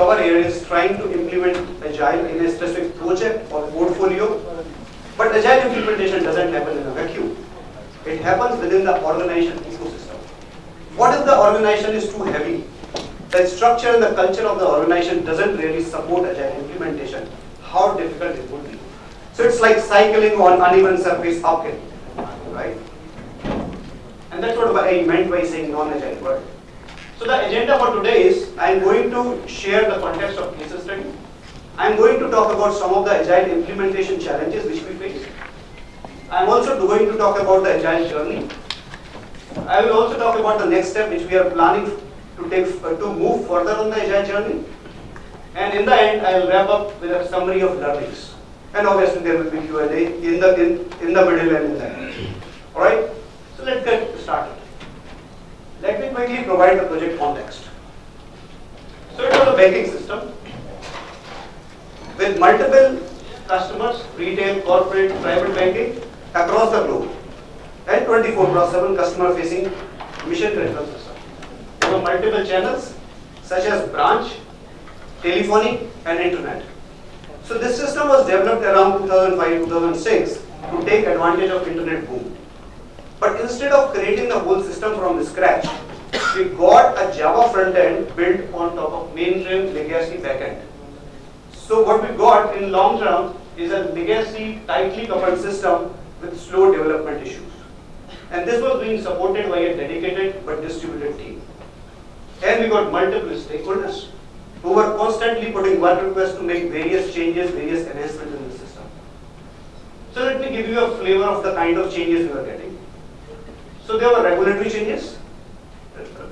cover here is trying to implement Agile in a specific project or portfolio. But Agile implementation doesn't happen in a vacuum. It happens within the organization ecosystem. What if the organization is too heavy? The structure and the culture of the organization doesn't really support Agile implementation. How difficult it would be. So it's like cycling on uneven surface uphill, right? And that's what I meant by saying non-agile world. So the agenda for today is I am going to share the context of case study. I am going to talk about some of the agile implementation challenges which we face. I am also going to talk about the agile journey. I will also talk about the next step which we are planning to take uh, to move further on the agile journey. And in the end, I will wrap up with a summary of learnings. And obviously there will be Q&A in the in, in the middle and in the end. All right. So let's get started. Let me quickly provide the project context. So it was a banking system with multiple customers, retail, corporate, private banking across the globe and 24 plus 7 customer facing mission critical system. There were multiple channels such as branch, telephony and internet. So this system was developed around 2005-2006 to take advantage of internet boom. But instead of creating the whole system from scratch, we got a Java front end built on top of mainframe legacy backend. So what we got in long term is a legacy tightly coupled system with slow development issues. And this was being supported by a dedicated but distributed team. And we got multiple stakeholders who were constantly putting work requests to make various changes, various enhancements in the system. So let me give you a flavor of the kind of changes we were getting. So there were regulatory changes.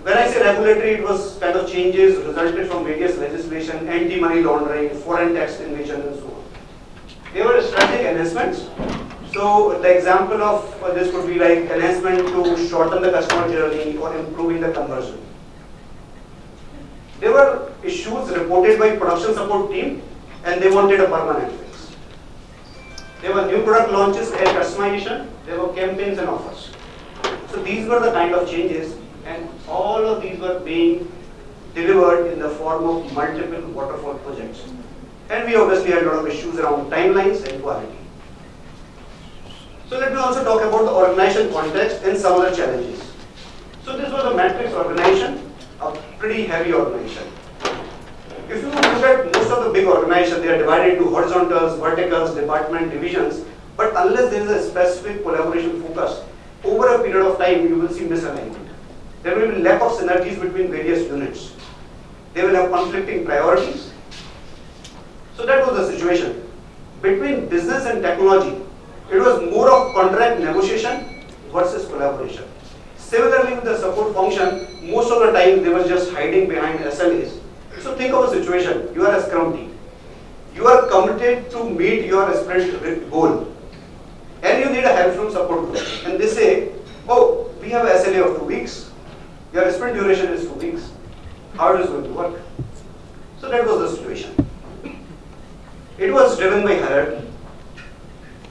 When I say regulatory, it was kind of changes resulted from various legislation, anti-money laundering, foreign tax invasion, and so on. There were strategic enhancements. So the example of uh, this would be like enhancement to shorten the customer journey or improving the conversion. There were issues reported by production support team and they wanted a permanent fix. There were new product launches and customization. There were campaigns and offers. So these were the kind of changes and all of these were being delivered in the form of multiple waterfall projects. And we obviously had a lot of issues around timelines and quality. So let me also talk about the organization context and some other challenges. So this was a matrix organization, a pretty heavy organization. If you look at most of the big organizations, they are divided into horizontals, verticals, department, divisions, but unless there is a specific collaboration focus, over a period of time, you will see misalignment. There will be lack of synergies between various units. They will have conflicting priorities. So that was the situation. Between business and technology, it was more of contract negotiation versus collaboration. Similarly with the support function, most of the time they were just hiding behind SLAs. So think of a situation, you are a scrum team. You are committed to meet your sprint goal and you need a help from support group. And they say, oh, we have SLA of two weeks. Your sprint duration is two weeks. How it going to work? So that was the situation. It was driven by hierarchy.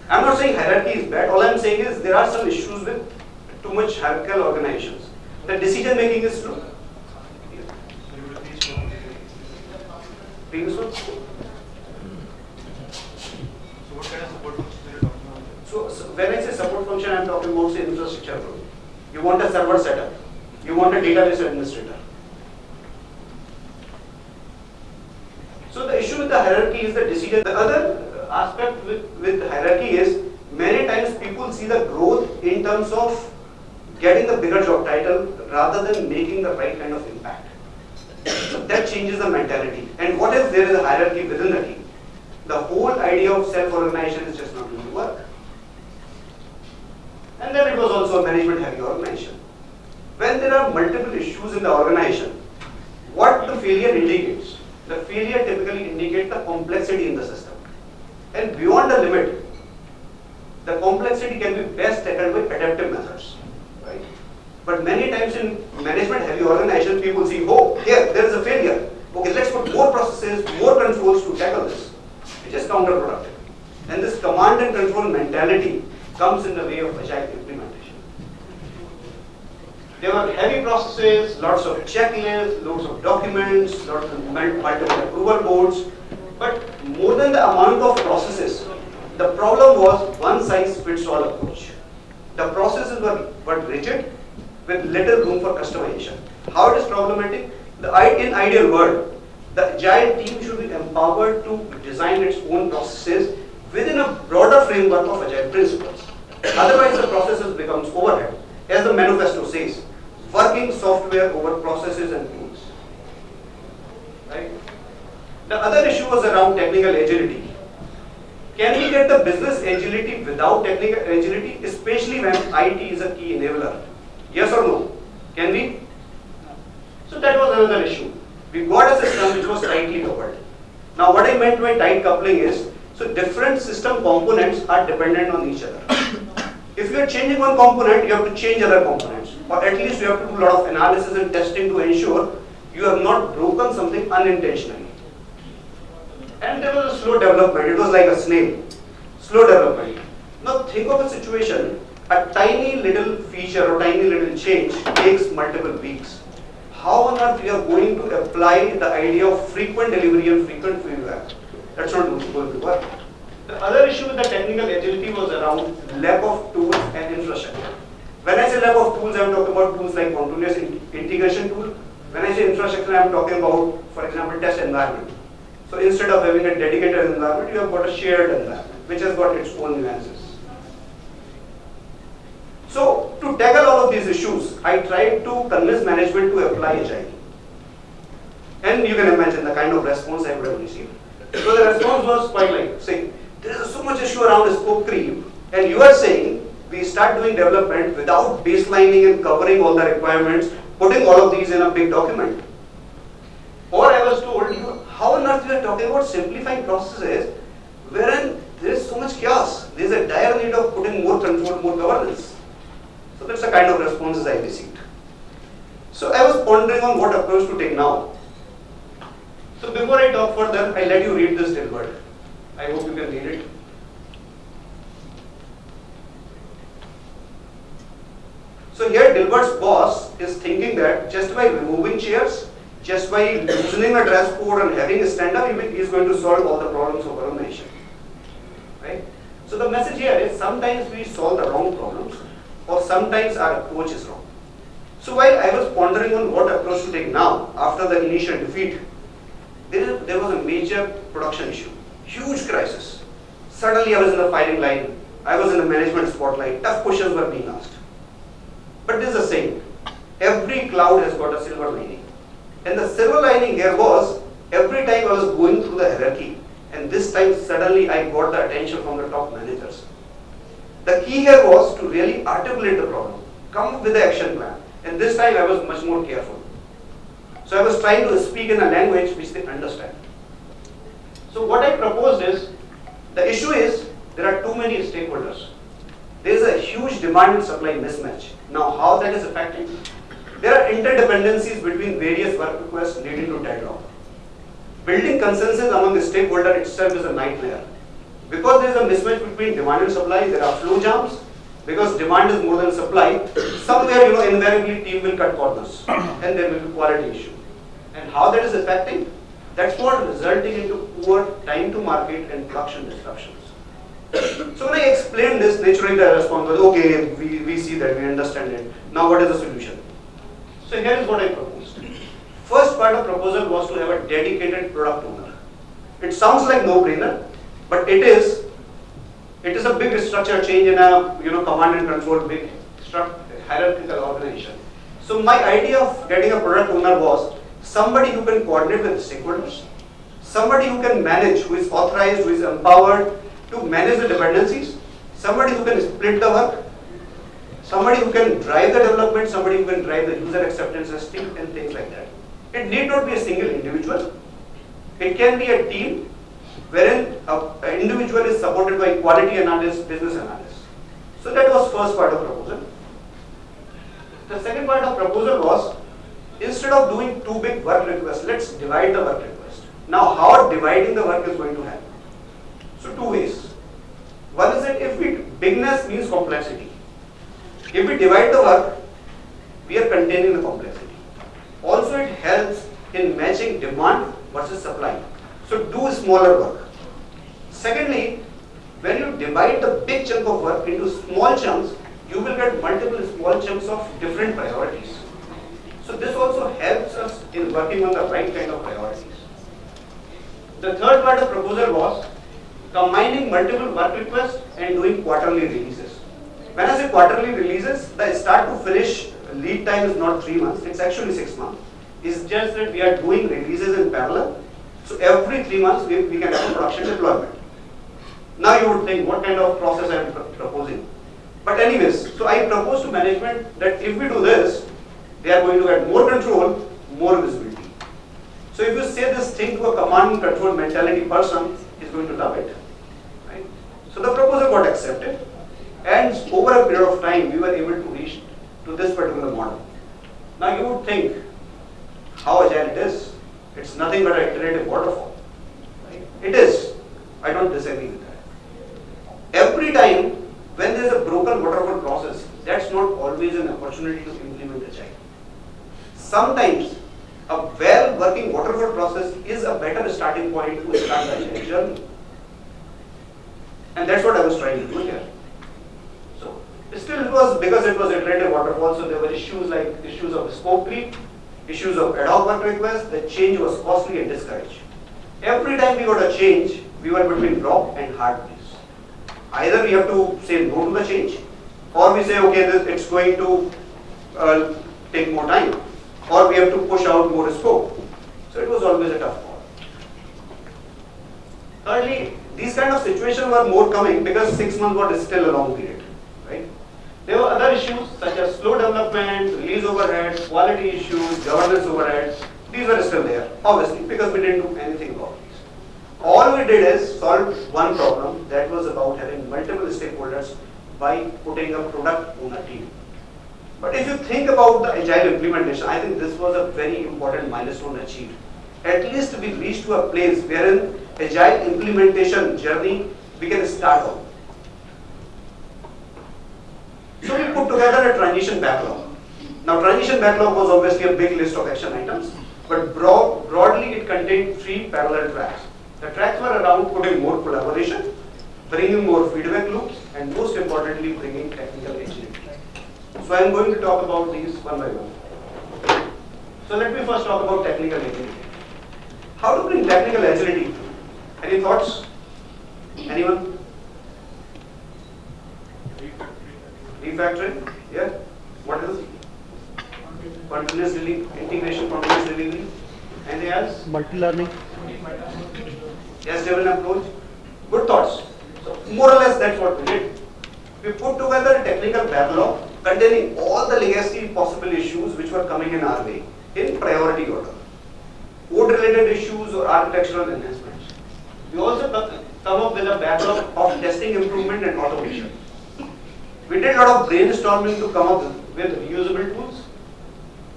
I'm not saying hierarchy is bad. All I'm saying is there are some issues with too much hierarchical organizations. The decision making is slow. Previous one? So what kind of support are you talking about? So, so when I say support function, I'm talking about say infrastructure. You want a server setup. You want a database administrator. So the issue with the hierarchy is the decision. The other aspect with, with hierarchy is many times people see the growth in terms of getting the bigger job title rather than making the right kind of impact. So that changes the mentality. And what if there is a hierarchy within the team? The whole idea of self-organization is just not going to work. And then it was also a management heavy organization. When there are multiple issues in the organization, what the failure indicates? The failure typically indicates the complexity in the system. And beyond the limit, the complexity can be best tackled by adaptive methods. Right? But many times in management heavy organizations, people see, oh, here, there is a failure. Okay, let's put more processes, more controls to tackle this. It is counterproductive. And this command and control mentality comes in the way of implementation. There were heavy processes, lots of checklists, loads of documents, lots of multiple approval boards. But more than the amount of processes, the problem was one size fits all approach. The processes were, were rigid with little room for customization. How it is problematic? The, in ideal world, the agile team should be empowered to design its own processes within a broader framework of agile principles. Otherwise, the processes becomes overhead. As the manifesto says, working software over processes and tools. Right? The other issue was around technical agility. Can we get the business agility without technical agility, especially when IT is a key enabler? Yes or no? Can we? So that was another issue. We got a system which was tightly coupled. Now what I meant by tight coupling is, so different system components are dependent on each other. If you are changing one component, you have to change other components. Or at least you have to do a lot of analysis and testing to ensure you have not broken something unintentionally. And there was a slow development. It was like a snail. Slow development. Now think of a situation, a tiny little feature or tiny little change takes multiple weeks. How on earth we are going to apply the idea of frequent delivery and frequent feedback? That's not going to work. The other issue with the technical agility was around lack of tools and infrastructure. When I say lack of tools, I'm talking about tools like continuous in- integration tool. When I say infrastructure, I'm talking about, for example, test environment. So instead of having a dedicated environment, you have got a shared environment, which has got its own nuances. So to tackle all of these issues, I tried to convince management to apply Agile. And you can imagine the kind of response I would have received. So the response was quite like, saying, there is so much issue around scope creep, and you are saying we start doing development without baselining and covering all the requirements, putting all of these in a big document. Or I was told, you, how on earth we are talking about simplifying processes wherein there is so much chaos. There is a dire need of putting more control, more governance. So that's the kind of responses I received. So I was pondering on what approach to take now. So before I talk further, I let you read this Dilbert. I hope you can read it. So here Dilbert's boss is thinking that just by removing chairs, just by loosening a dress code and having a stand-up, he is going to solve all the problems of our nation. Right? So the message here is sometimes we solve the wrong problems or sometimes our approach is wrong. So while I was pondering on what approach to take now after the initial defeat, there was a major production issue, huge crisis. Suddenly I was in the firing line, I was in the management spotlight, tough questions were being asked. But there's a saying, every cloud has got a silver lining. And the silver lining here was, every time I was going through the hierarchy, and this time suddenly I got the attention from the top managers. The key here was to really articulate the problem, come up with the action plan. And this time I was much more careful. So I was trying to speak in a language which they understand. So what I proposed is, the issue is, there are too many stakeholders. There is a huge demand and supply mismatch. Now how that is affecting? There are interdependencies between various work requests leading to deadlock. Building consensus among the stakeholder itself is a nightmare. Because there is a mismatch between demand and supply, there are flow jams. Because demand is more than supply, somewhere you know invariably team will cut corners and there will be quality issue. And how that is affecting? That's what resulting into poor time to market and production disruptions. So when I explained this, naturally the response was, okay, we, we see that, we understand it. Now what is the solution? So here is what I proposed. First part of proposal was to have a dedicated product owner. It sounds like no-brainer, but it is. It is a big structure change in a you know command and control big hierarchical organization. So my idea of getting a product owner was somebody who can coordinate with stakeholders, somebody who can manage, who is authorized, who is empowered to manage the dependencies, somebody who can split the work, somebody who can drive the development, somebody who can drive the user acceptance testing and things like that. It need not be a single individual. It can be a team wherein an individual is supported by quality analyst, business analyst. So that was first part of proposal. The second part of proposal was instead of doing two big work requests, let's divide the work request. Now how dividing the work is going to happen? So two ways. One is that if we bigness means complexity. If we divide the work, we are containing the complexity. Also, it helps in matching demand versus supply. So, do smaller work. Secondly, when you divide the big chunk of work into small chunks, you will get multiple small chunks of different priorities. So this also helps us in working on the right kind of priorities. The third part of proposal was combining multiple work requests and doing quarterly releases. When I say quarterly releases, the start to finish lead time is not three months, it's actually six months. It's just that we are doing releases in parallel. So every three months we, we can have a production deployment. Now you would think what kind of process I am pr- proposing. But anyways, so I propose to management that if we do this, they are going to get more control, more visibility. So if you say this thing to a command and control mentality person, he's going to love it. Right? So the proposal got accepted and over a period of time we were able to reach to this particular model. Now you would think how agile it is. It's nothing but an iterative waterfall. It is. I don't disagree with that. Every time when there is a broken waterfall process, that's not always an opportunity to agile. Sometimes a well working waterfall process is a better starting point to start the journey. And that's what I was trying to do here. So still it was because it was iterative waterfall, so there were issues like issues of scope creep, issues of ad hoc work requests, the change was costly and discouraged. Every time we got a change, we were between rock and hard place. Either we have to say no to the change, or we say, okay, this, it's going to uh, take more time, or we have to push out more scope. So it was always a tough call. Thirdly, these kind of situations were more coming because six months was still a long period, right? There were other issues such as slow development, release overhead, quality issues, governance overhead. These were still there, obviously, because we didn't do anything about these. All we did is solve one problem that was about having multiple stakeholders by putting a product owner team. But if you think about the agile implementation, I think this was a very important milestone achieved. At least we reached to a place wherein agile implementation journey we can start on. So we put together a transition backlog. Now transition backlog was obviously a big list of action items, but broad, broadly it contained three parallel tracks. The tracks were around putting more collaboration, bringing more feedback loops, and most importantly bringing technical agility. So I am going to talk about these one by one. So let me first talk about technical agility. How to bring technical agility? Any thoughts? Anyone? Refactoring? Yeah? What else? Continuous delivery, integration, continuous delivery. Anything else? multi-learning Yes, driven approach. Good thoughts. So more or less that's what we did. We put together a technical backlog containing all the legacy possible issues which were coming in our way in priority order. Code related issues or architectural enhancements. We also come up with a backlog of testing improvement and automation. We did a lot of brainstorming to come up with reusable tools.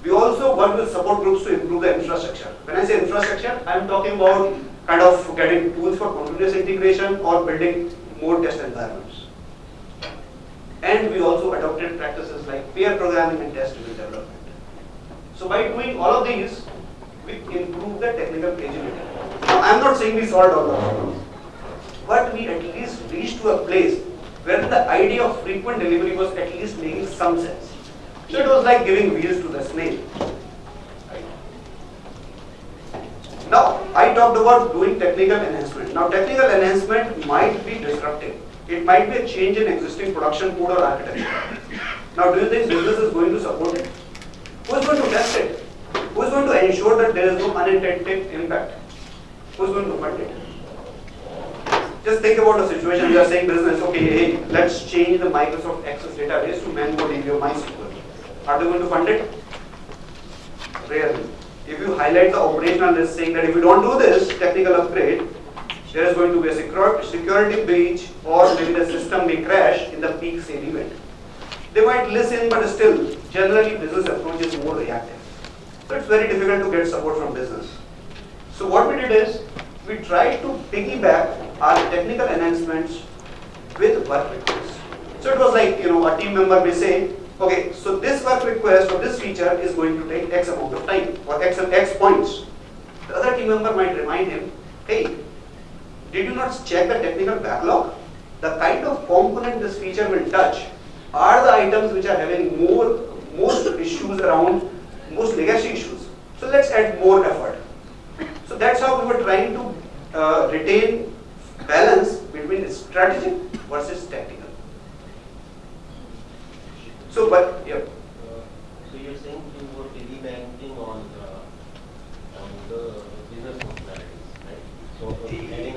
We also work with support groups to improve the infrastructure. When I say infrastructure, I am talking about kind of getting tools for continuous integration or building more test environments. And we also adopted practices like pair programming and test-driven development. So by doing all of these, we improve the technical agility. Now, I'm not saying we solved all the problems, but we at least reached to a place where the idea of frequent delivery was at least making some sense. So it was like giving wheels to the snake. Now, I talked about doing technical enhancement. Now, technical enhancement might be disruptive. It might be a change in existing production code or architecture. Now, do you think business is going to support it? Who is going to test it? Who is going to ensure that there is no unintended impact? Who is going to fund it? Just think about a situation, you are saying business, okay, hey, let's change the Microsoft Access database to MongoDB or MySQL. Are they going to fund it? Rarely. If you highlight the operational list saying that if you don't do this technical upgrade, there is going to be a security breach or maybe the system may crash in the peak sale event. They might listen, but still, generally business approach is more reactive. So it's very difficult to get support from business. So what we did is, we tried to piggyback our technical enhancements with work requests. So it was like, you know, a team member may say, Okay, so this work request or this feature is going to take X amount of time or X, X points. The other team member might remind him, hey, did you not check the technical backlog? The kind of component this feature will touch are the items which are having more most issues around most legacy issues. So let's add more effort. So that's how we were trying to uh, retain balance between strategic versus tactical. So, but yeah. Uh, So you're saying you were piggybacking on, uh, on the business? So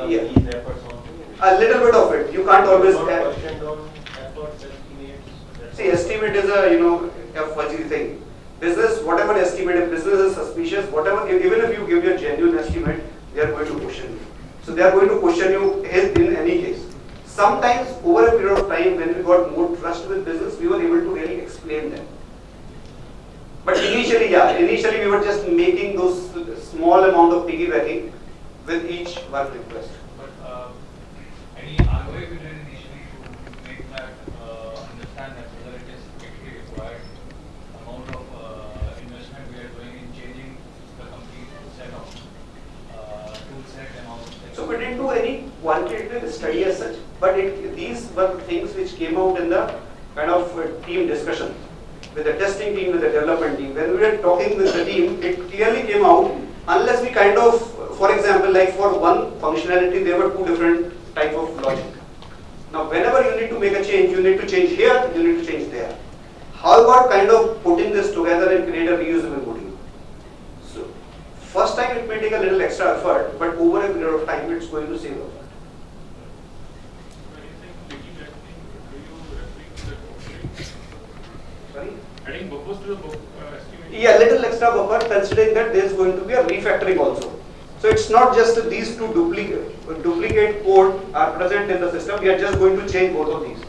Yeah. these efforts. A little bit of it. You can't always. Not add- questioned on efforts, See, estimate is a, you know, a fuzzy thing. Business, whatever estimate, if business is suspicious, whatever, even if you give your genuine estimate, they are going to question you. So they are going to question you in in any case. Sometimes over a period of time, when we got more trust with business, we were able to really explain them. But initially, yeah, initially we were just making those small amount of piggybacking with each work request. But uh, any ROI we did initially to make that uh, understand that whether it is actually required amount of uh, investment we are doing in changing the complete set of uh, tool set and all. So we didn't do any quantitative study as such, but it, these were things which came out in the kind of uh, team discussion with the testing team, with the development team. When we were talking with the team, it clearly came out, unless we kind of, for example, like for one functionality, there were two different type of logic. Now, whenever you need to make a change, you need to change here, you need to change there. How about kind of putting this together and create a reusable module? So, first time it may take a little extra effort, but over a period of time, it's going to save effort. When you say piggybacking, do you referring to the buffering? Sorry? Adding buffers to the buff, uh, estimate? Yeah, a little extra buffer considering that there is going to be a refactoring also. So it's not just these two duplicate, duplicate code are present in the system, we are just going to change both of these.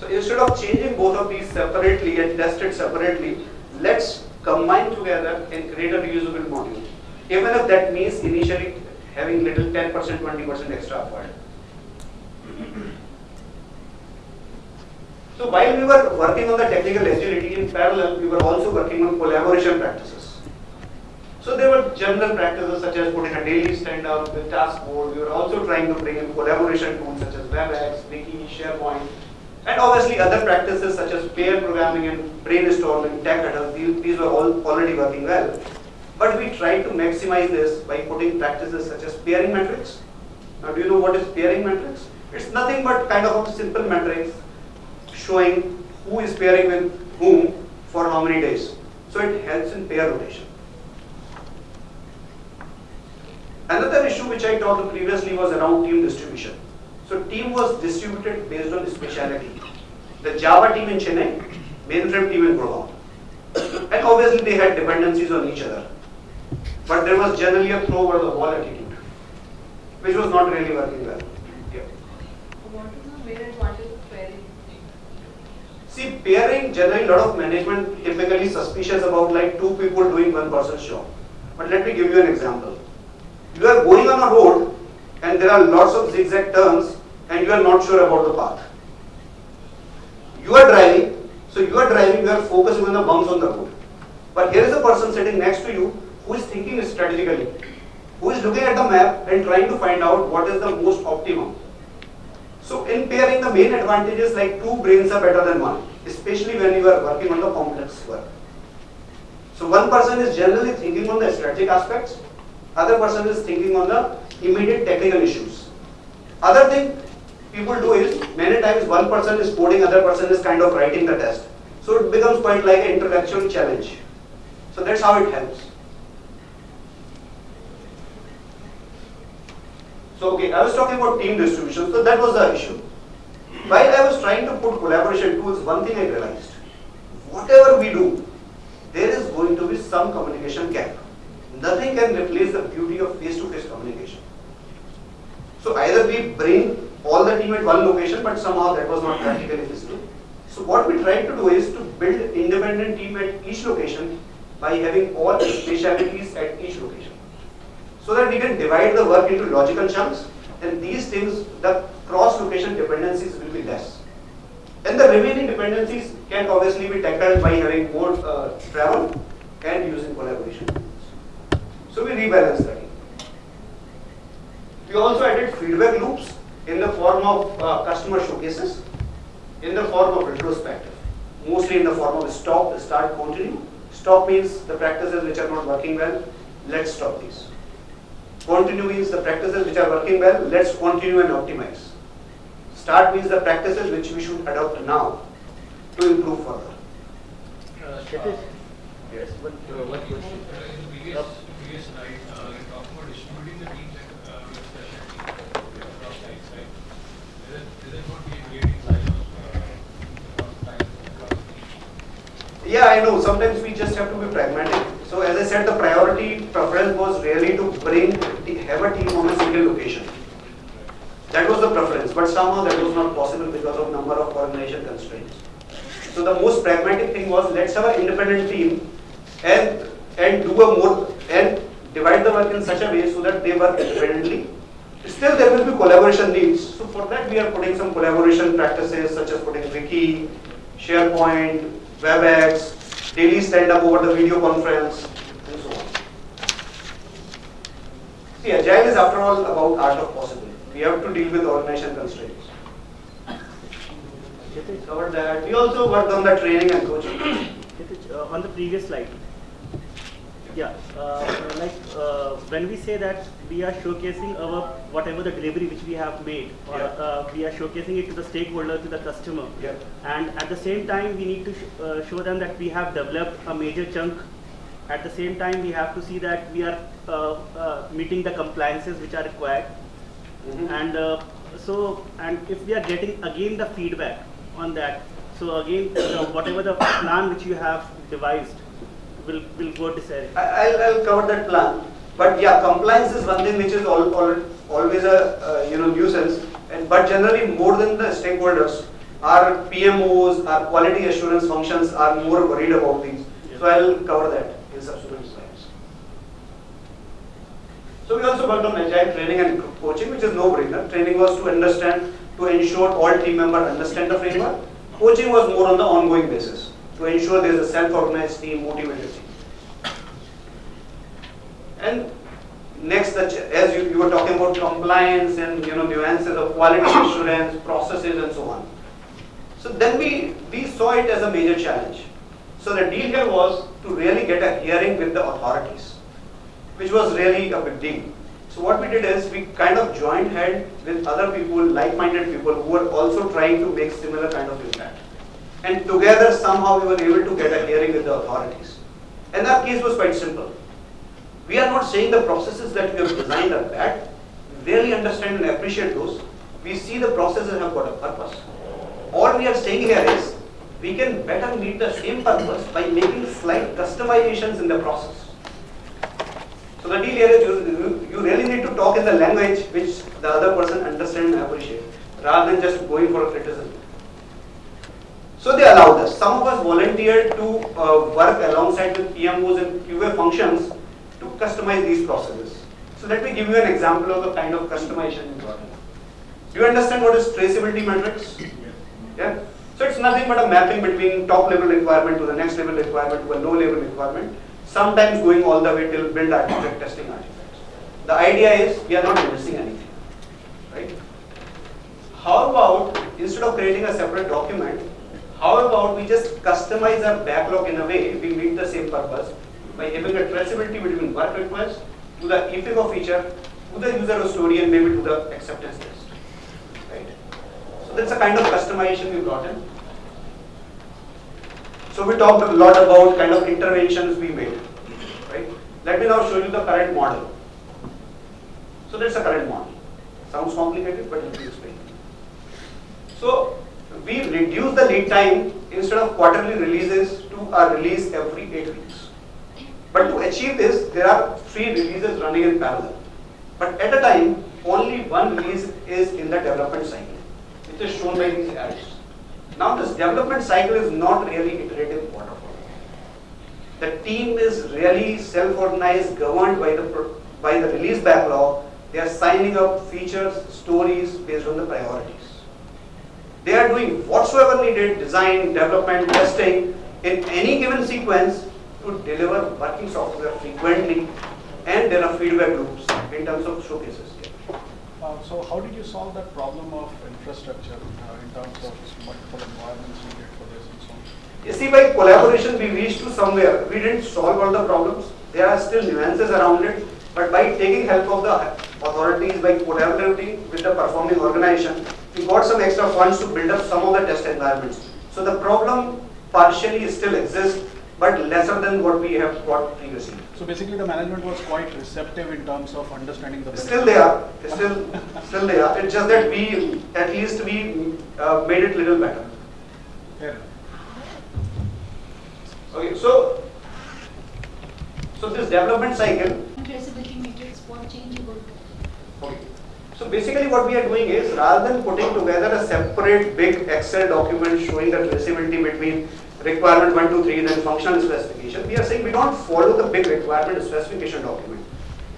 So instead of changing both of these separately and test it separately, let's combine together and create a reusable module. Even if that means initially having little 10%, 20% extra effort. So while we were working on the technical agility, in parallel, we were also working on collaboration practices. So there were general practices such as putting a daily stand-up with task board. We were also trying to bring in collaboration tools such as WebEx, Wiki, SharePoint, and obviously other practices such as pair programming and brainstorming, tech. These, these were all already working well. But we tried to maximize this by putting practices such as pairing metrics. Now, do you know what is pairing metrics? It's nothing but kind of a simple metrics showing who is pairing with whom for how many days. So it helps in pair rotation. Another issue which I talked previously was around team distribution. So team was distributed based on the speciality. The Java team in Chennai, mainframe team in Gurgaon. And obviously they had dependencies on each other. But there was generally a throw over the wall attitude, which was not really working well. Yeah. What is the main advantage of pairing? See, pairing, generally, a lot of management typically suspicious about like two people doing one person's job. But let me give you an example. You are going on a road and there are lots of zigzag turns and you are not sure about the path. You are driving, so you are driving, you are focusing on the bumps on the road. But here is a person sitting next to you who is thinking strategically, who is looking at the map and trying to find out what is the most optimum. So in pairing, the main advantage is like two brains are better than one, especially when you are working on the complex work. So one person is generally thinking on the strategic aspects, other person is thinking on the immediate technical issues. Other thing people do is many times one person is coding, other person is kind of writing the test. So it becomes quite like an intellectual challenge. So that's how it helps. So okay, I was talking about team distribution, so that was the issue. While I was trying to put collaboration tools, one thing I realized, whatever we do, there is going to be some communication gap. Nothing can replace the beauty of face-to-face communication. So either we bring all the team at one location, but somehow that was not practically feasible. So what we tried to do is to build independent team at each location by having all specialities at each location. So that we can divide the work into logical chunks and these things, the cross-location dependencies will be less. And the remaining dependencies can obviously be tackled by having more uh, travel and using collaboration. So we rebalance the team. We also added feedback loops in the form of uh, customer showcases, in the form of retrospective, mostly in the form of stop, start, continue. Stop means the practices which are not working well, let's stop these. Continue means the practices which are working well, let's continue and optimize. Start means the practices which we should adopt now to improve further. Uh, Yes, one, uh, one question. Yeah, I know. Sometimes we just have to be pragmatic. So as I said, the priority preference was really to bring, have a team on a single location. That was the preference, but somehow that was not possible because of number of organization constraints. So the most pragmatic thing was let's have an independent team and and do a more and divide the work in such a way so that they work independently. Still there will be collaboration needs. So for that we are putting some collaboration practices such as putting Wiki, SharePoint, WebEx, daily stand up over the video conference and so on. See, Agile is after all about art of possible. We have to deal with organization constraints. Covered that. We also worked on the training and coaching. Uh, on the previous slide. Yeah, uh, like uh, when we say that we are showcasing our whatever the delivery which we have made, or Yeah. uh, we are showcasing it to the stakeholder, to the customer, Yeah. and at the same time we need to sh- uh, show them that we have developed a major chunk. At the same time, we have to see that we are uh, uh, meeting the compliances which are required. And uh, so, and if we are getting again the feedback on that, so again, whatever the plan which you have devised will, will go I'll, I'll cover that plan. But yeah, compliance is one thing which is all, all, always a uh, you know nuisance. And but generally, more than the stakeholders, our PMOs, our quality assurance functions are more worried about these. So I'll cover that in subsequent slides. So we also worked on agile training and coaching, which is no-brainer. Training was to understand, to ensure all team members understand the framework. Coaching was more on the ongoing basis, to ensure there is a self-organized team, motivated team. And next, as you, you were talking about compliance and you know nuances of quality assurance, processes, and so on. So then we we saw it as a major challenge. So the deal here was to really get a hearing with the authorities, which was really a big deal. So what we did is we kind of joined head with other people, like-minded people who were also trying to make similar kind of impact. And together somehow we were able to get a hearing with the authorities. And our case was quite simple. We are not saying the processes that we have designed are bad. We really understand and appreciate those. We see the processes have got a purpose. All we are saying here is we can better meet the same purpose by making slight customizations in the process. So the deal here is you, you- really need to talk in the language which the other person understands and appreciates rather than just going for a criticism. So they allowed us. Some of us volunteered to uh, work alongside with PMOs and QA functions to customize these processes. So let me give you an example of the kind of customization we brought in. Do you understand what is traceability matrix? Yeah. So it's nothing but a mapping between top level requirement to the next level requirement to a low level requirement, sometimes going all the way till build architect testing architects. The idea is we are not missing anything, right? How about instead of creating a separate document, how about we just customize our backlog in a way we meet the same purpose by having a traceability between work request to the EPIGO feature to the user story and maybe to the acceptance test, right? So that's a kind of customization we brought in. So we talked a lot about kind of interventions we made, right? Let me now show you the current model. So that's the current model. Sounds complicated, but let me explain. So we reduce the lead time instead of quarterly releases to a release every eight weeks. But to achieve this, there are three releases running in parallel. But at a time, only one release is in the development cycle, which is shown by these arrows. Now this development cycle is not really iterative waterfall. The team is really self-organized, governed by the by the release backlog. They are signing up features, stories based on the priorities. They are doing whatsoever needed, design, development, testing in any given sequence to deliver working software frequently and there are feedback loops in terms of showcases. Uh, So how did you solve that problem of infrastructure uh, in terms of multiple environments needed for this and so on? You see, by collaboration, we reached to somewhere. We didn't solve all the problems. There are still nuances around it. But by taking help of the authorities, by collaborating with the performing organization, we got some extra funds to build up some of the test environments. So the problem partially still exists, but lesser than what we have got previously. So basically, the management was quite receptive in terms of understanding the. Still they are, still, still they are. It's just that we, at least we uh, made it little better. Fair enough. Okay, so, so this development cycle traceability matrix, what change you would Okay. So basically what we are doing is rather than putting together a separate big Excel document showing the traceability between requirement 1, 2, 3 then functional specification, we are saying we don't follow the big requirement specification document.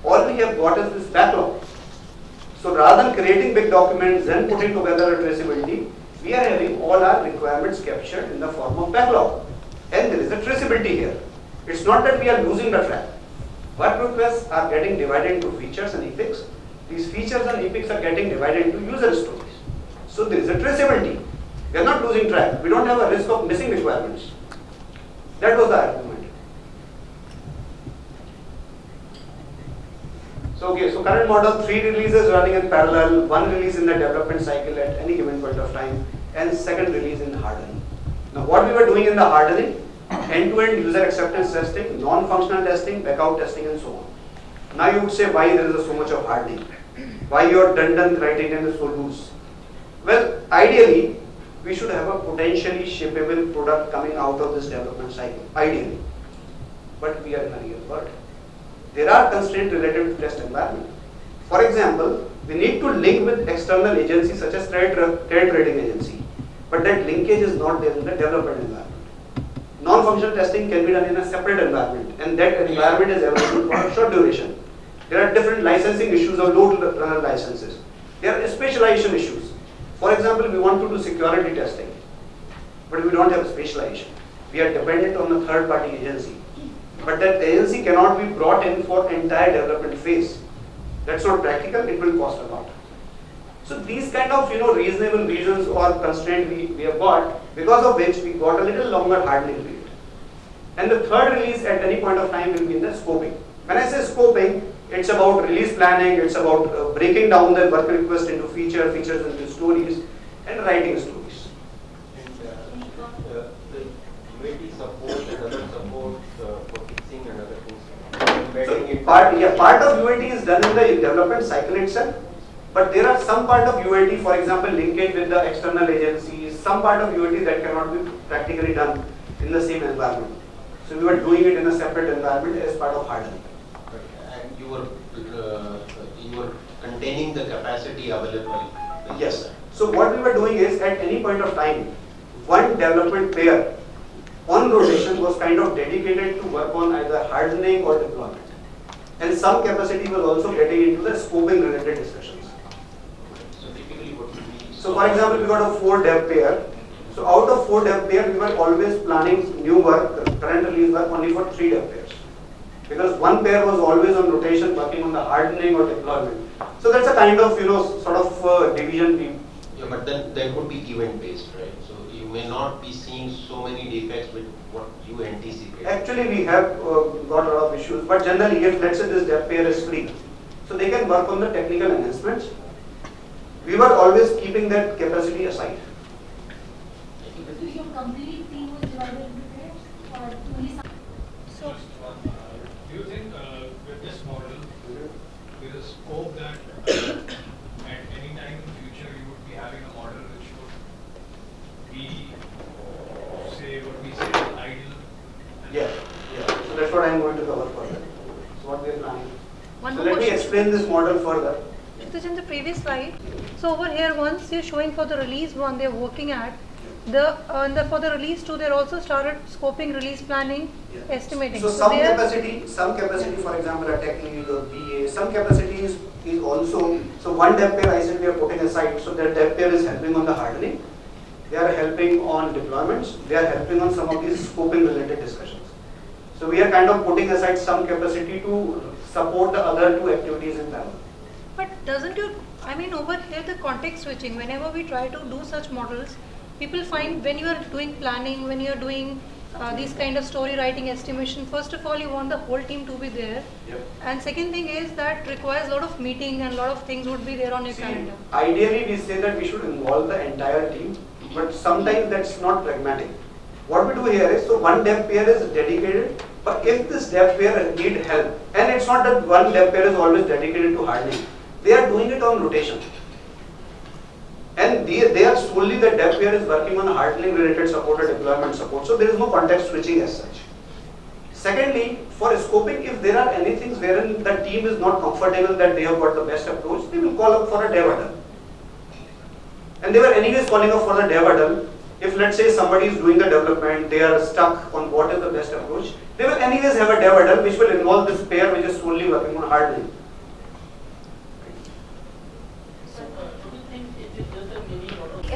All we have got is this backlog. So rather than creating big documents then putting together a traceability, we are having all our requirements captured in the form of backlog. And there is a traceability here. It's not that we are losing the track. Work requests are getting divided into features and epics. These features and epics are getting divided into user stories. So there is a traceability. We are not losing track. We don't have a risk of missing requirements. That was the argument. So okay, so current model, three releases running in parallel, one release in the development cycle at any given point of time, and second release in hardening. Now what we were doing in the hardening, end-to-end user acceptance testing, non-functional testing, backout testing and so on. Now you would say why there is so much of hardening? Why your done-done criterion is so loose? Well, ideally, we should have a potentially shippable product coming out of this development cycle, ideally. But we are in a real world. There are constraints related to test environment. For example, we need to link with external agencies such as trade, trade rating agency. But that linkage is not there in the development environment. Non-functional testing can be done in a separate environment and that environment is available for a short duration. There are different licensing issues of load runner licenses. There are specialization issues. For example, we want to do security testing, but we don't have specialization. We are dependent on a third party agency. But that agency cannot be brought in for entire development phase. That's not practical, it will cost a lot. So these kind of you know reasonable reasons or constraint we, we have got, because of which we got a little longer hardening period. And the third release at any point of time will be in the scoping. When I say scoping, it's about release planning, it's about uh, breaking down the work request into feature, features into stories, and writing stories. And uh, uh, the UAT support and other support uh, for fixing and other things. So part, yeah, part of UAT is done in the development cycle itself, but there are some part of UAT, for example, linkage with the external agencies, some part of UAT that cannot be practically done in the same environment. So we were doing it in a separate environment as part of hardening. You were, uh, you were containing the capacity available. Yes. So what we were doing is at any point of time, one development pair on rotation was kind of dedicated to work on either hardening or deployment. And some capacity was also getting into the scoping related discussions. So typically what. So for example, we got a four dev pair. So out of four dev pair, we were always planning new work, current release work only for three dev pairs. Because one pair was always on rotation working on the hardening or deployment. So that's a kind of, you know, sort of uh, division we Yeah, but then that would be event based, right? So you may not be seeing so many defects with what you anticipate. Actually, we have uh, got a lot of issues, but generally, if let's say this dev pair is free, so they can work on the technical enhancements. We were always keeping that capacity aside. So your complete team was divided into pairs or only some? So, Just one, do you think uh, with this model, there is scope that uh, at any time in the future you would be having a model which would be, say, what we say, idle? Yeah, yeah. So that's what I'm going to cover further. So what we are planning. One So more let me explain this model further. It is in the previous slide. So over here, once you're showing for the release one, they're working at, the, uh, and the, for the release two, they're also started scoping, release planning, Yeah. estimating. So some capacity, some capacity, for example, a tech lead or BA, some capacity is, is also, so one dev pair I said we are putting aside, so that dev pair is helping on the hardening. they are helping on deployments, they are helping on some of these scoping related discussions. So we are kind of putting aside some capacity to support the other two activities in parallel. But doesn't your, I mean, over here the context switching, whenever we try to do such models, people find when you are doing planning, when you are doing uh, these kind of story writing estimation, first of all, you want the whole team to be there. Yep. And second thing is that requires a lot of meeting and a lot of things would be there on your See, calendar. ideally we say that we should involve the entire team, but sometimes that's not pragmatic. What we do here is, so one dev pair is dedicated, but if this dev pair need help, and it's not that one dev pair is always dedicated to hardening, they are doing it on rotation. And they, they are solely the dev pair is working on hardening related support or deployment support, so there is no context switching as such. Secondly, for scoping, if there are any things wherein the team is not comfortable that they have got the best approach, they will call up for a dev. And they were anyways calling up for the dev. If let's say somebody is doing the development, they are stuck on what is the best approach, they will anyways have a dev which will involve this pair which is solely working on hardening.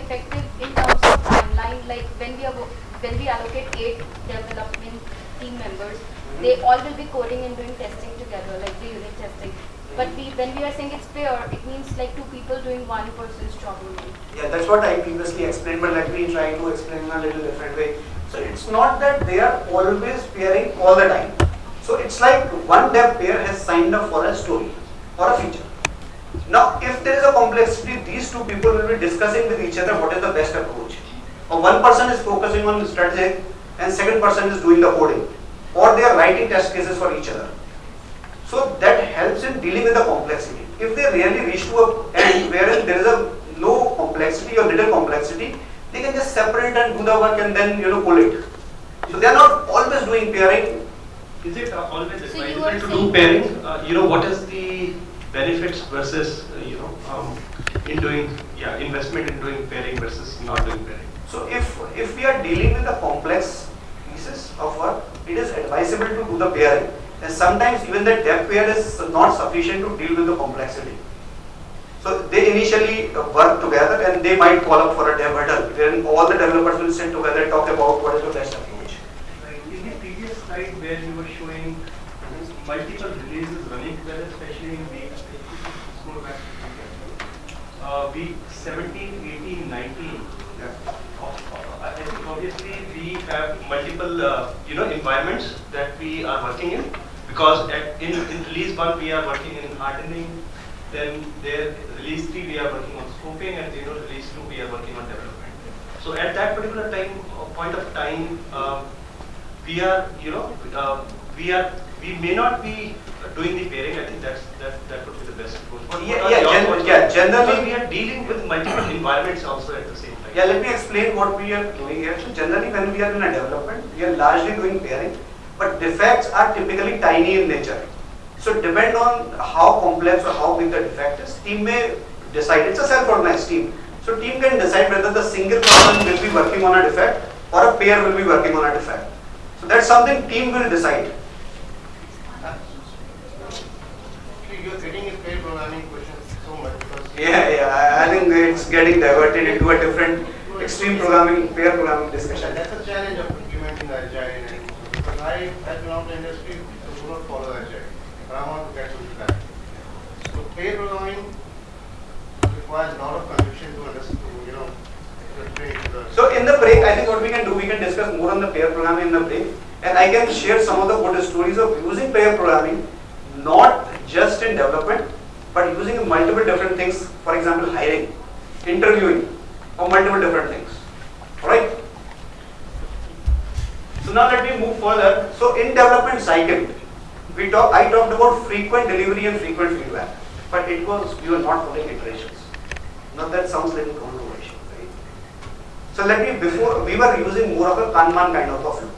effective in terms of timeline, like when we are, when we allocate eight development team members, they all will be coding and doing testing together, like the unit testing. But we, when we are saying it's fair, it means like two people doing one person's job only. Yeah, that's what I previously explained, but let me try to explain in a little different way. So it's not that they are always pairing all the time. So it's like one dev pair has signed up for a story or a feature. Now, if there is a complexity, these two people will be discussing with each other what is the best approach. Or one person is focusing on the strategy and second person is doing the coding. Or they are writing test cases for each other. So that helps in dealing with the complexity. If they really reach to a end wherein there is a low complexity or little complexity, they can just separate and do the work and then you know pull it. So they are not always doing pairing. Is it uh, always So you advisable are to do pairing? Uh, You know, what is the benefits versus, uh, you know, um, in doing, yeah, investment in doing pairing versus not doing pairing? So if if we are dealing with the complex pieces of work, it is advisable to do the pairing. And sometimes even the dev pair is not sufficient to deal with the complexity. So they initially work together and they might call up for a dev huddle, all the developers will sit together and talk about what is the best approach. In the previous slide where you were showing multiple releases running together, especially in week, uh, week 17, 18, 19. of- of- I think obviously we have multiple, uh, you know, environments that we are working in. Because at, in, in release one, we are working in hardening, then there, release three, we are working on scoping, and you know, release two, we are working on development. So at that particular time, uh, point of time, uh, we are, you know, uh, we are, we may not be doing the pairing, I think that's, that, that would be the best approach. Yeah, yeah, gen- yeah, generally- we are dealing with multiple environments also at the same time. Yeah, let me explain what we are doing here. So generally when we are in a development, we are largely doing pairing, but defects are typically tiny in nature. So depend on how complex or how big the defect is, team may decide, it's a self-organized team. So team can decide whether the single person will be working on a defect or a pair will be working on a defect. So that's something team will decide. You're getting a pair programming question so much because. Yeah, yeah, I- think it's getting diverted into a different extreme programming, pair programming discussion. That's a challenge of implementing agile and because I, I belong to industry, so do not follow agile, but I want to get to that. So pair programming requires a lot of conviction to understand, you know. So in the break, I think what we can do, we can discuss more on the pair programming in the break. And I can share some of the good stories of using pair programming, not just in development, but using multiple different things, for example, hiring, interviewing, or multiple different things. Alright? So now let me move further. So in development cycle, we talk, I talked about frequent delivery and frequent feedback, but it was, we were not putting iterations. Now that sounds little controversial, right? So let me, before, we were using more of a Kanban kind of a flow.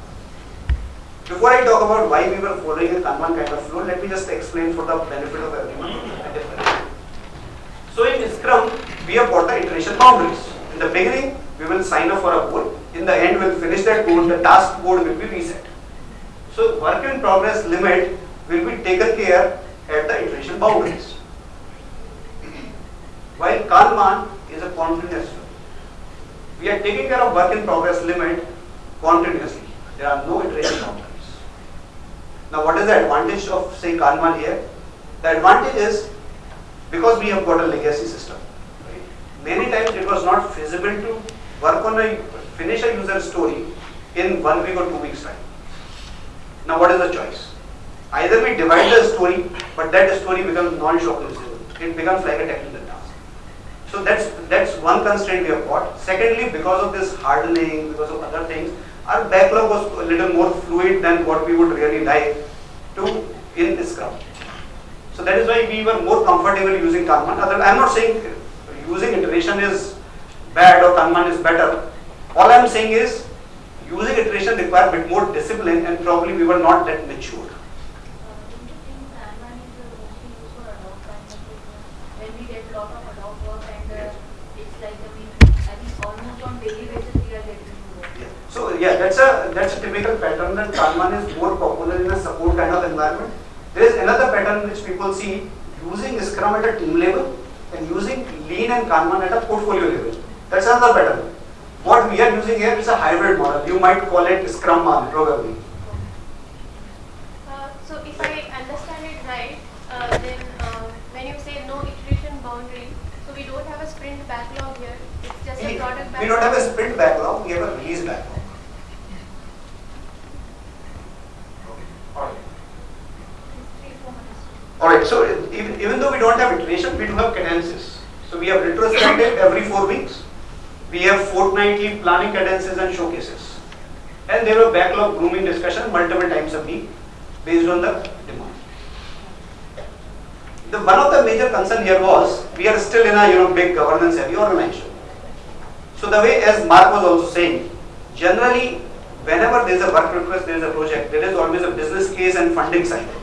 Before I talk about why we were following a Kanban kind of flow, let me just explain for the benefit of everyone. a different way. So in Scrum, we iteration boundaries. In the beginning, we will sign up for a goal. In the end, we'll finish that goal, the task code will be reset. So work in progress limit will be taken care at the iteration boundaries. While Kanban is a continuous. We are taking care of work in progress limit continuously. There are no iteration boundaries. Now what is the advantage of say Kanban here? The advantage is because we have got a legacy system. Many times it was not feasible to work on a finish a user story in one week or two weeks time. Now what is the choice? Either we divide the story, but that story becomes non-shock It becomes like a technical task. So that's that's one constraint we have got. Secondly, because of this hardening, because of other things, our backlog was a little more fluid than what we would really like to in Scrum. So that is why we were more comfortable using Kanban. Other, I'm not saying using iteration is bad or Kanban is better. All I'm saying is using iteration require a bit more discipline and probably we were not that mature. When we get lot of ad hoc work and uh, it's like I mean, I think almost on daily basis we are getting to work. Yeah. So yeah, that's a that's a typical pattern that Kanban is more popular in a support kind of environment. There is another pattern which people see using Scrum at a team level and using Lean and Kanban at a portfolio level. That's another pattern. What we are using here is a hybrid model. You might call it Scrum model probably. Uh, so if I understand it right, uh, then uh, when you say no iteration boundary, so we don't have a sprint backlog here. It's just a product backlog. We don't have a sprint backlog, we have a release backlog. Alright. Alright, so even, even though we don't have iteration, we do have cadences. So we have retrospective every four weeks. We have fortnightly planning cadences and showcases. And there were backlog grooming discussion multiple times a week based on the demand. The one of the major concern here was we are still in a you know big governance heavy organization. So the way as Mark was also saying, generally whenever there is a work request, there is a project, there is always a business case and funding cycle.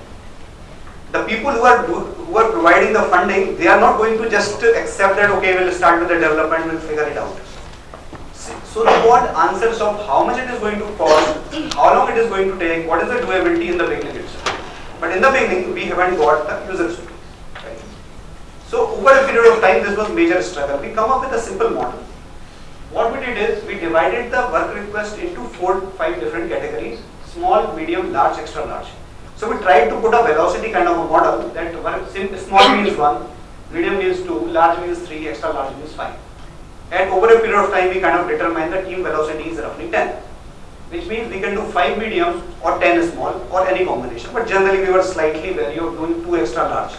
The people who are who are providing the funding, they are not going to just accept that okay, we'll start with the development, we'll figure it out. So they want answers of how much it is going to cost, how long it is going to take, what is the doability in the beginning itself. But in the beginning, we haven't got the user. Right? So over a period of time, this was major struggle. We come up with a simple model. What we did is we divided the work request into four, five different categories: small, medium, large, extra large. So we tried to put a velocity kind of a model that small means one, medium means two, large means three, extra large means five. And over a period of time, we kind of determine the team velocity is roughly 10, which means we can do 5 mediums or 10 small or any combination. But generally, we were slightly wary of doing 2 extra large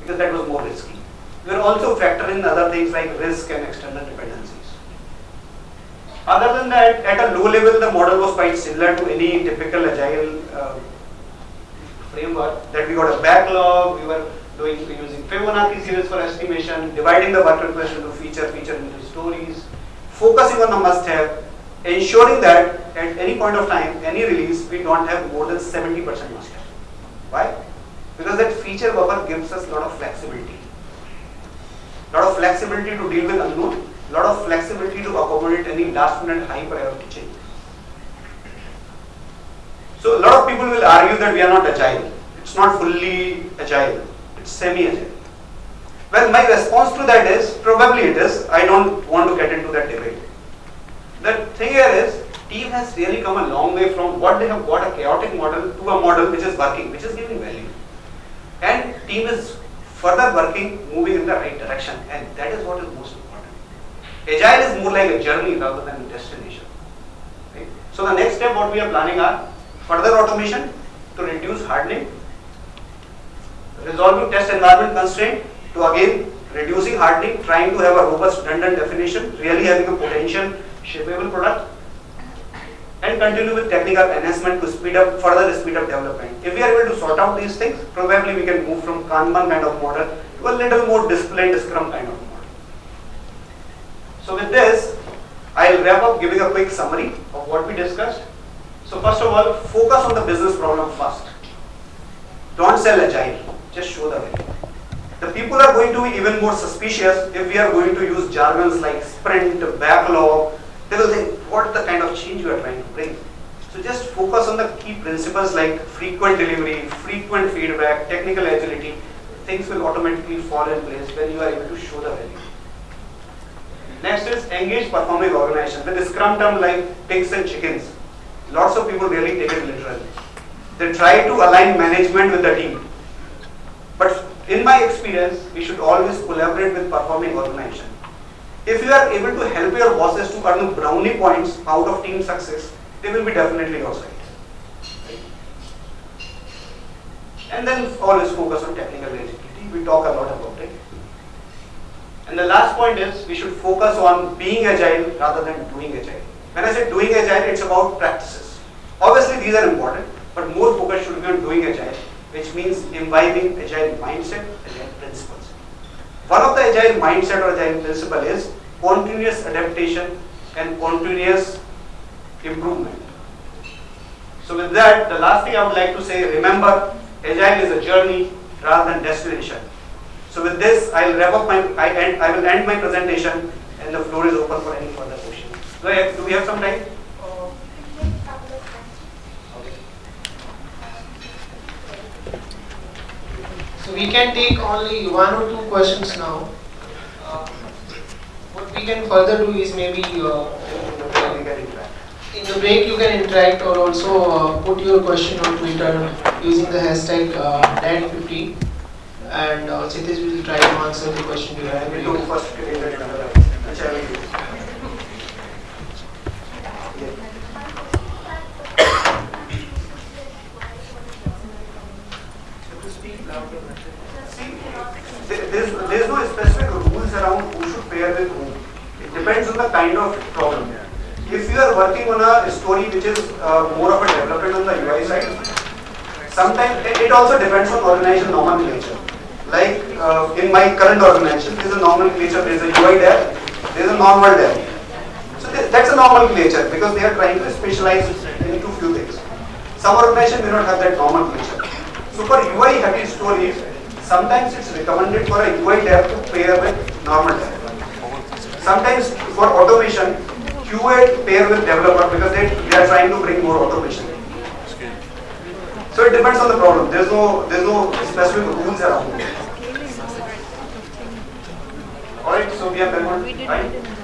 because that was more risky. We were also factoring other things like risk and external dependencies. Other than that, at a low level, the model was quite similar to any typical agile uh, framework that we got a backlog, we were doing using Fibonacci series for estimation, dividing the work request into feature, feature into stories, focusing on the must-have, ensuring that at any point of time, any release, we don't have more than 70% must-have. Why? Because that feature buffer gives us a lot of flexibility. lot of flexibility to deal with unknown, lot of flexibility to accommodate any last minute high priority change. So a lot of people will argue that we are not agile. It's not fully agile. It's semi-agile. Well, my response to that is, probably it is. I don't want to get into that debate. The thing here is, team has really come a long way from what they have got a chaotic model to a model which is working, which is giving value. And team is further working, moving in the right direction. And that is what is most important. Agile is more like a journey rather than a destination. Right? So the next step what we are planning are further automation to reduce hardening, resolving test environment constraint to again reducing hardening, trying to have a robust done-done definition, really having a potential shippable product, and continue with technical enhancement to speed up further speed up development. If we are able to sort out these things, probably we can move from Kanban kind of model to a little more disciplined Scrum kind of model. So with this, I'll wrap up giving a quick summary of what we discussed. So first of all, focus on the business problem first. Don't sell agile, just show the way. The people are going to be even more suspicious if we are going to use jargons like sprint, backlog. They will think, what the kind of change you are trying to bring? So just focus on the key principles like frequent delivery, frequent feedback, technical agility. Things will automatically fall in place when you are able to show the value. Next is engage performing organization. With the scrum term like pigs and chickens, lots of people really take it literally. They try to align management with the team. But in my experience, we should always collaborate with performing organization. If you are able to help your bosses to earn brownie points out of team success, they will be definitely your side. And then always focus on technical agility. We talk a lot about it. And the last point is we should focus on being agile rather than doing agile. When I say doing agile, it's about practices. Obviously, these are important, but more focus should be on doing agile, which means imbibing agile mindset, agile principles. One of the agile mindset or agile principle is continuous adaptation and continuous improvement. So with that, the last thing I would like to say, remember, agile is a journey rather than destination. So with this, I'll wrap up my, I, end, I will end my presentation and the floor is open for any further questions. Do, I do we have some time? So we can take only one or two questions now. Uh, what we can further do is maybe uh, in the break you can interact or also uh, put your question on Twitter using the hashtag uh, DAD50 and uh, Satish will try to answer the question you have. There's, there's no specific rules around who should pair with whom. It depends on the kind of problem. If you are working on a story which is uh, more of a development on the UI side, sometimes it also depends on organization nomenclature. Like uh, in my current organization, there is a normal nomenclature, there is a UI dev, there is a normal dev. So th that's a nomenclature because they are trying to specialize into few things. Some organization may not have that nomenclature. So for UI heavy stories, sometimes it's recommended for a UI dev to pair with normal dev. Sometimes for automation, QA pair with developer because they, they are trying to bring more automation. So it depends on the problem. There's no there's no specific rules around it. Alright, so we have done one, right?